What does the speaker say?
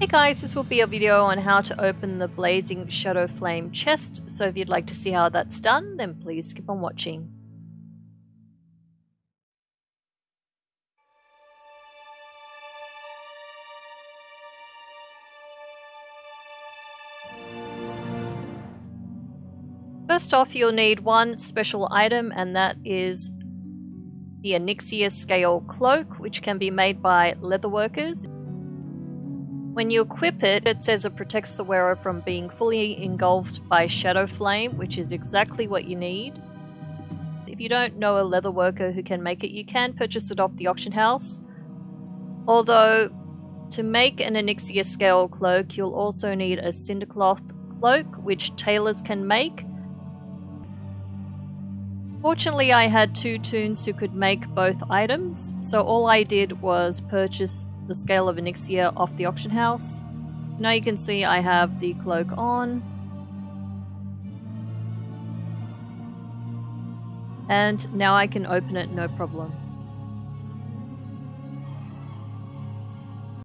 Hey guys, this will be a video on how to open the Blazing Shadow Flame chest, so if you'd like to see how that's done, then please keep on watching. First off, you'll need one special item, and that is the Onyxia Scale Cloak, which can be made by leatherworkers. When you equip it, it says it protects the wearer from being fully engulfed by Shadow Flame, which is exactly what you need. If you don't know a leather worker who can make it, you can purchase it off the auction house. Although, to make an Onyxia scale cloak, you'll also need a Cindercloth cloak, which tailors can make. Fortunately, I had two toons who could make both items, so all I did was purchase the scale of Onyxia off the auction house. Now you can see I have the cloak on. And now I can open it no problem.